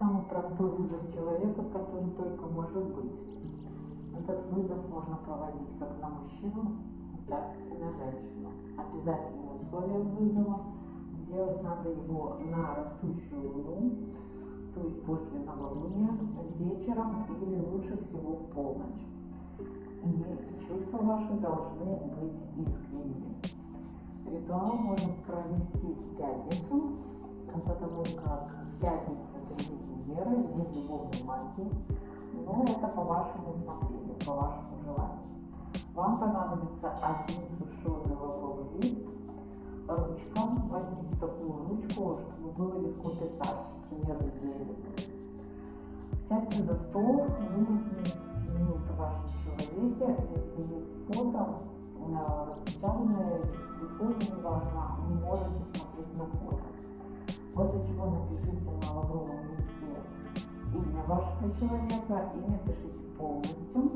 простой вызов человека, который только может быть. Этот вызов можно проводить как на мужчину, так и на женщину. Обязательное условие вызова – делать надо его на растущую луну, то есть после новолуния, вечером или лучше всего в полночь. И чувства ваши должны быть искренними. Ритуал можно провести в пятницу, потому как пятница – день любовной магии, но это по вашему усмотрению, по вашему желанию. Вам понадобится один сушеный лавровый лист, ручка, возьмите такую ручку, чтобы было легко писать, например, двери. Сядьте за стол, вынесите минут в вашем человеке, если есть фото, э, распечатанное в телефоне, неважно, вы можете смотреть на фото. После чего напишите на лавровом листе имя вашего человека, имя пишите полностью.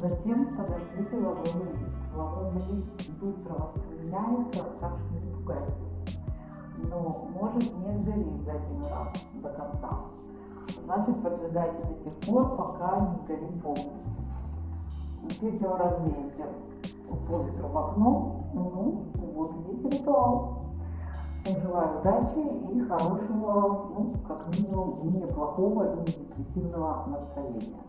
Затем подождите лавровый лист. Лавровый лист быстро воспламеняется, так что не пугайтесь. Но может не сгореть за один раз до конца. Значит, поджидайте до тех пор, пока не сгорит полностью. Пепел развеете по ветру в окно. Ну, вот весь ритуал. Желаю удачи и хорошего, ну, как минимум, неплохого и депрессивного настроения.